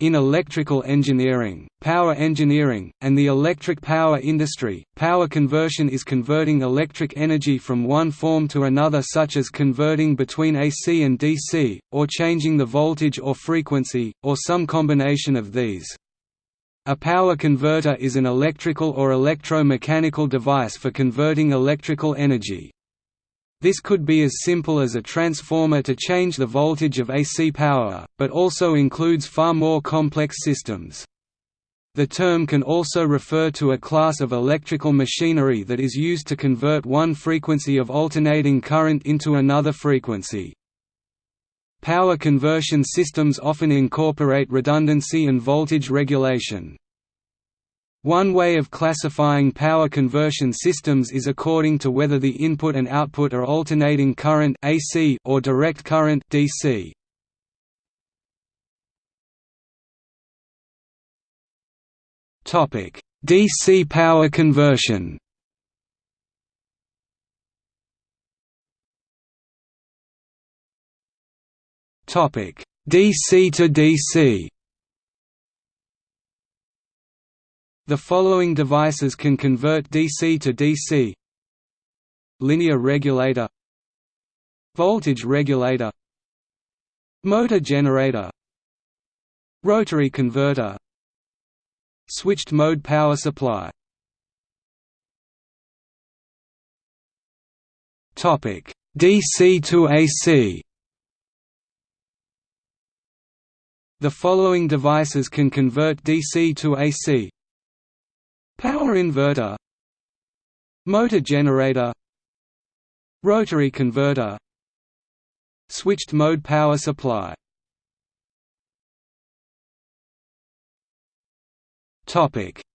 In electrical engineering, power engineering, and the electric power industry, power conversion is converting electric energy from one form to another such as converting between AC and DC, or changing the voltage or frequency, or some combination of these. A power converter is an electrical or electromechanical device for converting electrical energy. This could be as simple as a transformer to change the voltage of AC power, but also includes far more complex systems. The term can also refer to a class of electrical machinery that is used to convert one frequency of alternating current into another frequency. Power conversion systems often incorporate redundancy and voltage regulation. One way of classifying power conversion systems is according to whether the input and output are alternating current AC or direct current DC. Topic: DC power conversion. Topic: DC to DC. The following devices can convert DC to DC Linear regulator. Voltage regulator. Motor generator. Rotary converter. Switched mode power supply. Topic. DC to AC The following devices can convert DC to AC Power inverter. Motor generator. Rotary converter. Switched mode power supply.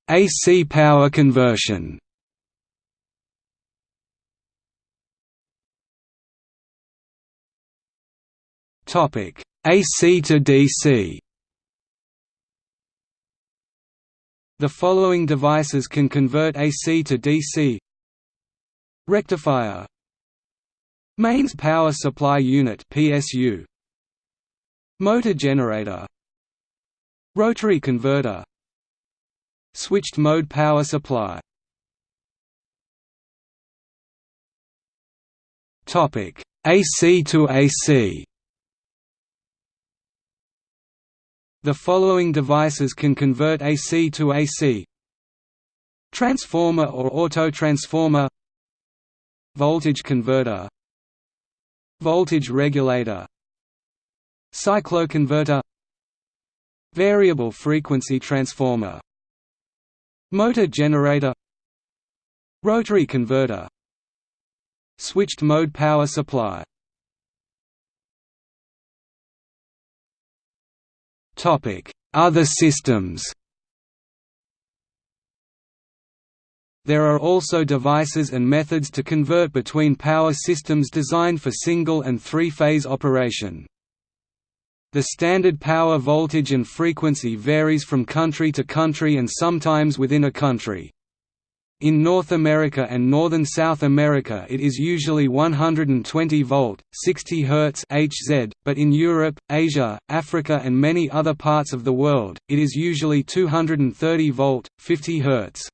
AC power conversion. AC to DC. The following devices can convert AC to DC Rectifier. Mains Power Supply Unit PSU Motor generator. Rotary converter. Switched mode power supply. AC to AC The following devices can convert AC to AC Transformer or autotransformer. Voltage converter. Voltage regulator. Cycloconverter. Variable frequency transformer. Motor generator. Rotary converter. Switched mode power supply Other systems There are also devices and methods to convert between power systems designed for single and three-phase operation. The standard power voltage and frequency varies from country to country and sometimes within a country. In North America and northern South America it is usually 120 volt, 60 Hz Hz, but in Europe, Asia, Africa and many other parts of the world, it is usually 230 volt, 50 Hz.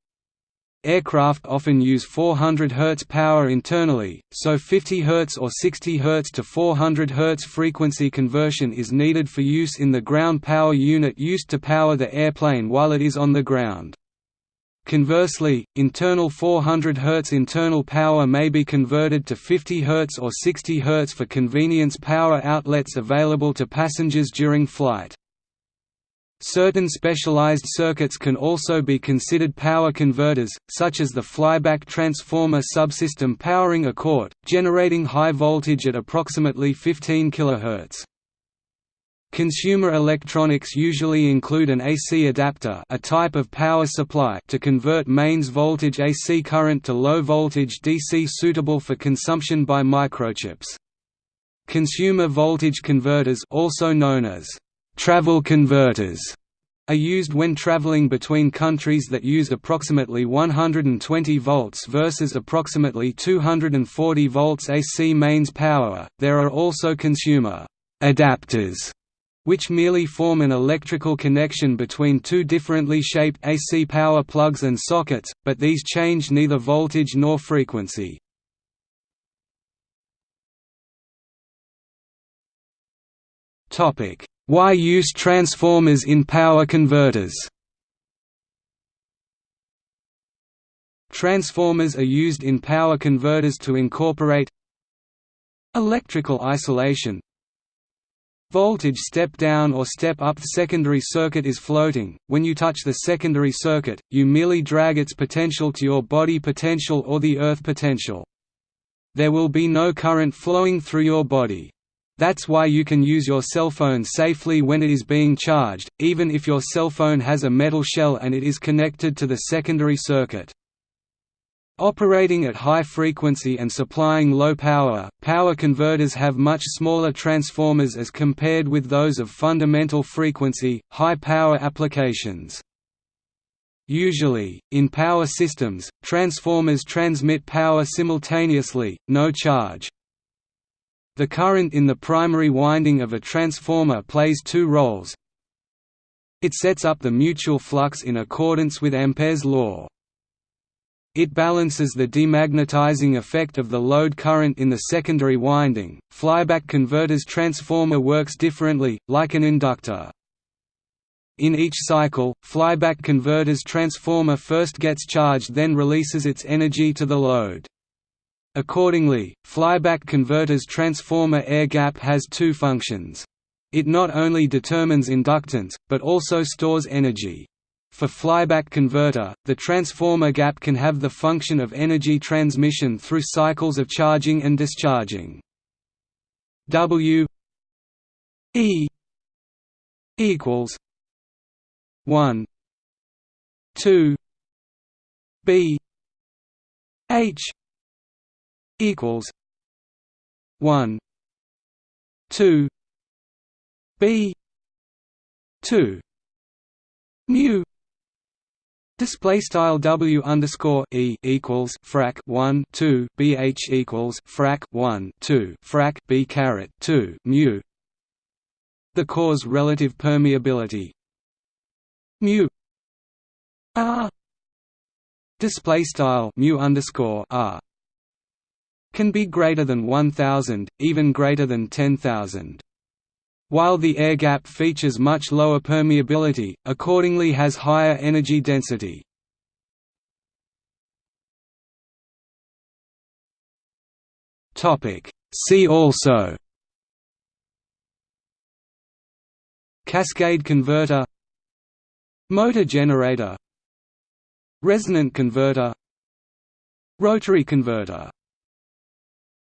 Aircraft often use 400 Hz power internally, so 50 Hz or 60 Hz to 400 Hz frequency conversion is needed for use in the ground power unit used to power the airplane while it is on the ground. Conversely, internal 400 Hz internal power may be converted to 50 Hz or 60 Hz for convenience power outlets available to passengers during flight. Certain specialized circuits can also be considered power converters, such as the flyback transformer subsystem powering a court, generating high voltage at approximately 15 kHz. Consumer electronics usually include an AC adapter a type of power supply to convert mains voltage AC current to low voltage DC suitable for consumption by microchips. Consumer voltage converters also known as travel converters are used when traveling between countries that use approximately 120 volts versus approximately 240 volts AC mains power. There are also consumer adapters which merely form an electrical connection between two differently shaped AC power plugs and sockets, but these change neither voltage nor frequency. Why use transformers in power converters Transformers are used in power converters to incorporate electrical isolation voltage step down or step up secondary circuit is floating, when you touch the secondary circuit, you merely drag its potential to your body potential or the earth potential. There will be no current flowing through your body. That's why you can use your cell phone safely when it is being charged, even if your cell phone has a metal shell and it is connected to the secondary circuit. Operating at high frequency and supplying low power, power converters have much smaller transformers as compared with those of fundamental frequency, high power applications. Usually, in power systems, transformers transmit power simultaneously, no charge. The current in the primary winding of a transformer plays two roles. It sets up the mutual flux in accordance with Ampere's law. It balances the demagnetizing effect of the load current in the secondary winding. Flyback converter's transformer works differently, like an inductor. In each cycle, flyback converter's transformer first gets charged then releases its energy to the load. Accordingly, flyback converter's transformer air gap has two functions. It not only determines inductance, but also stores energy. For flyback converter, the transformer gap can have the function of energy transmission through cycles of charging and discharging. W E equals 1 2 B H equals 1 2 B 2 mu Display style W underscore E equals frac one two BH equals frac one two frac B caret two mu. The core's relative permeability. Mu. R. Display style mu underscore R. Can be greater than 1000, even greater than 10,000. While the air gap features much lower permeability, accordingly has higher energy density. See also Cascade converter Motor generator Resonant converter Rotary converter